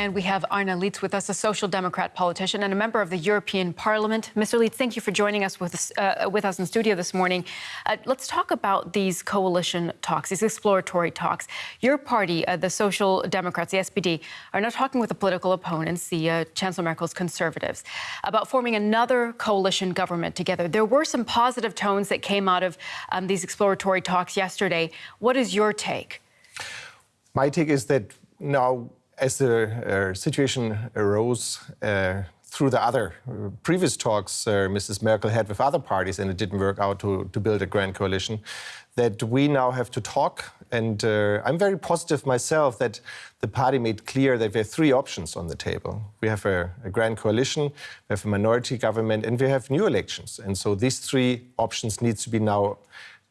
And we have Arne Lietz with us, a social democrat politician and a member of the European Parliament. Mr. Lietz, thank you for joining us with uh, with us in studio this morning. Uh, let's talk about these coalition talks, these exploratory talks. Your party, uh, the Social Democrats, the SPD, are now talking with the political opponents, the Chancellor Merkel's Conservatives, about forming another coalition government together. There were some positive tones that came out of um, these exploratory talks yesterday. What is your take? My take is that now, as the uh, situation arose uh, through the other uh, previous talks Mrs. Merkel had with other parties, and it didn't work out to, to build a grand coalition, that we now have to talk. And I'm very positive myself that the party made clear that we have three options on the table. We have a, a grand coalition, we have a minority government, and we have new elections. And so these three options need to be now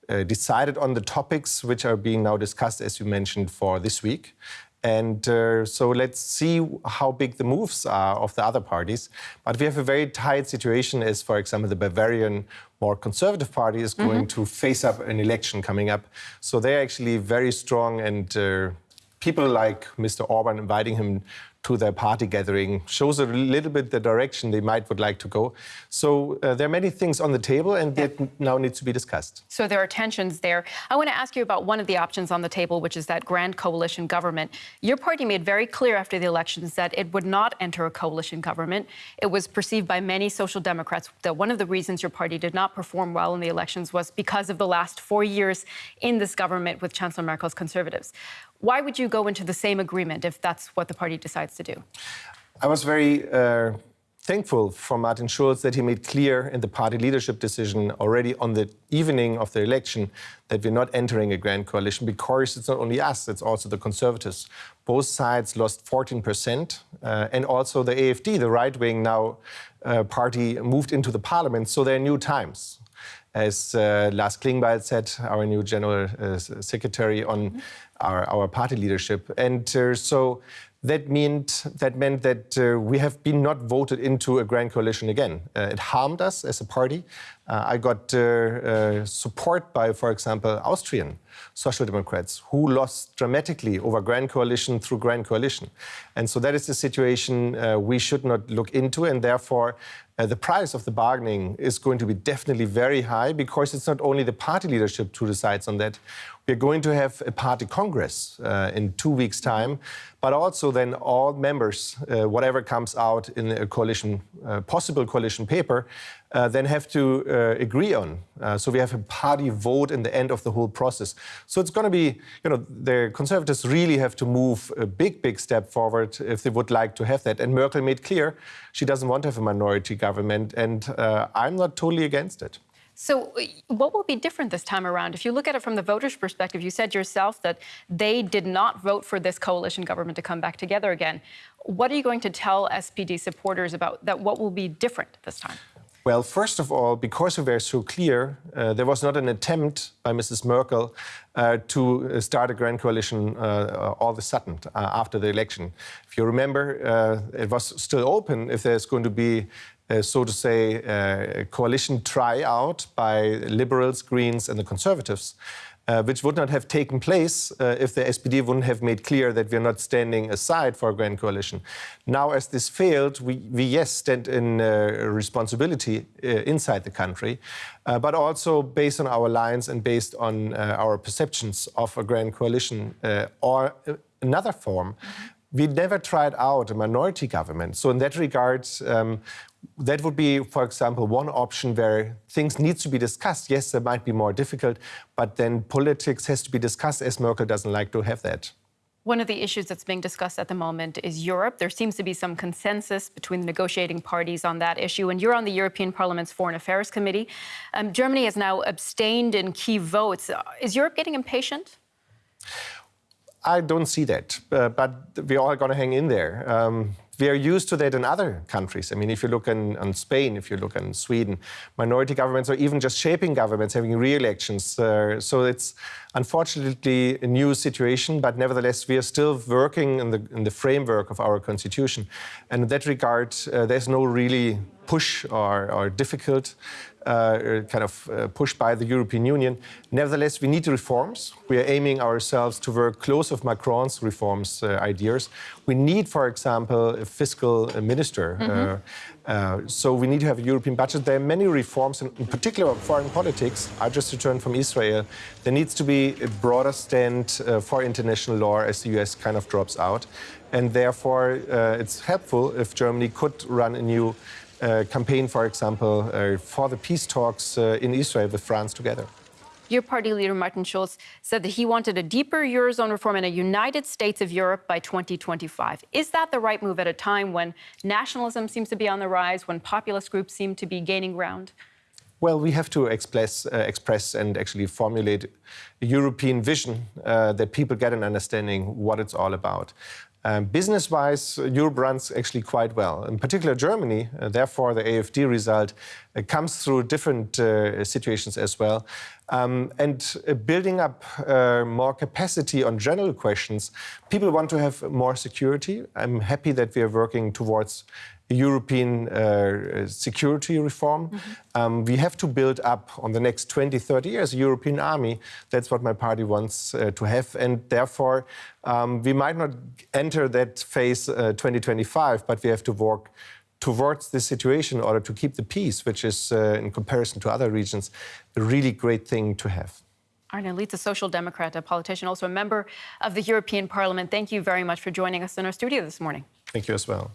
uh, decided on the topics which are being now discussed, as you mentioned, for this week. And uh, so let's see how big the moves are of the other parties. But we have a very tight situation as, for example, the Bavarian more conservative party is going mm -hmm. to face up an election coming up. So they're actually very strong and uh, people like Mr. Orban inviting him to their party gathering shows a little bit the direction they might would like to go. So uh, there are many things on the table and yeah. that now need to be discussed. So there are tensions there. I want to ask you about one of the options on the table, which is that grand coalition government. Your party made very clear after the elections that it would not enter a coalition government. It was perceived by many social democrats that one of the reasons your party did not perform well in the elections was because of the last four years in this government with Chancellor Merkel's conservatives. Why would you go into the same agreement if that's what the party decides to do? I was very uh, thankful for Martin Schulz that he made clear in the party leadership decision already on the evening of the election that we're not entering a grand coalition because it's not only us, it's also the conservatives. Both sides lost 14%, uh, and also the AFD, the right-wing now uh, party, moved into the parliament, so there are new times as uh, Lars Klingbeil said, our new general uh, secretary on our, our party leadership. And uh, so that meant that meant that uh, we have been not voted into a grand coalition again. Uh, it harmed us as a party. Uh, I got support by, for example, Austrian social democrats who lost dramatically over grand coalition through grand coalition. And so that is the situation we should not look into, and therefore uh, the price of the bargaining is going to be definitely very high because it's not only the party leadership who decides on that. We're going to have a party congress uh, in two weeks' time, but also then all members, uh, whatever comes out in a coalition, uh, possible coalition paper, uh, then have to uh, agree on. Uh, so we have a party vote in the end of the whole process. So it's going to be, you know, the Conservatives really have to move a big, big step forward if they would like to have that. And Merkel made clear she doesn't want to have a minority government, and uh, I'm not totally against it. So what will be different this time around? If you look at it from the voters' perspective, you said yourself that they did not vote for this coalition government to come back together again. What are you going to tell SPD supporters about that? What will be different this time? Well, first of all, because we were so clear, uh, there was not an attempt by Mrs. Merkel uh, to uh, start a grand coalition uh, uh all of a sudden uh, after the election. If you remember, it was still open if there's going to be, so to say, a coalition tryout by Liberals, Greens, and the Conservatives uh, which would not have taken place uh, if the SPD wouldn't have made clear that we're not standing aside for a grand coalition. Now, as this failed, we, we yes, stand in uh, responsibility uh, inside the country, uh, but also based on our lines and based on uh, our perceptions of a grand coalition or another form. Mm -hmm we never tried out a minority government. So in that regard, um, that would be, for example, one option where things need to be discussed. Yes, it might be more difficult, but then politics has to be discussed, as Merkel doesn't like to have that. One of the issues that's being discussed at the moment is Europe. There seems to be some consensus between the negotiating parties on that issue, and you're on the European Parliament's Foreign Affairs Committee. Um, Germany has now abstained in key votes. Is Europe getting impatient? I don't see that, uh, but we're all going to hang in there. Um, we are used to that in other countries. I mean, if you look in, in Spain, if you look in Sweden, minority governments or even just shaping governments having re-elections. Uh, so it's unfortunately a new situation, but nevertheless, we are still working in the, in the framework of our constitution. And in that regard, uh, there's no really push or, or difficult uh, kind of uh, pushed by the European Union. Nevertheless, we need reforms. We are aiming ourselves to work close with Macron's reforms uh, ideas. We need, for example, a fiscal uh, minister. Mm-hmm. Uh, so we need to have a European budget. There are many reforms, in, in particular foreign politics. I just returned from Israel. There needs to be a broader stand uh, for international law as the US kind of drops out. And therefore, uh, it's helpful if Germany could run a new uh, campaign, for example, uh, for the peace talks uh, in Israel with France together. Your party leader, Martin Schulz, said that he wanted a deeper Eurozone reform and a United States of Europe by 2025. Is that the right move at a time when nationalism seems to be on the rise, when populist groups seem to be gaining ground? Well, we have to express, uh, express and actually formulate a European vision uh, that people get an understanding what it's all about. Um, Business-wise, Europe runs actually quite well. In particular, Germany. Uh, therefore, the AFD result uh, comes through different uh, situations as well. Um, and uh, building up uh, more capacity on general questions, people want to have more security. I'm happy that we are working towards European uh, security reform. Um, we have to build up on the next 20, 30 years a European army. That's what my party wants uh, to have. And therefore, um, we might not enter that phase uh, 2025, but we have to work towards this situation in order to keep the peace, which is, uh, in comparison to other regions, a really great thing to have. Arne Lietz, a social democrat, a politician, also a member of the European Parliament. Thank you very much for joining us in our studio this morning. Thank you as well.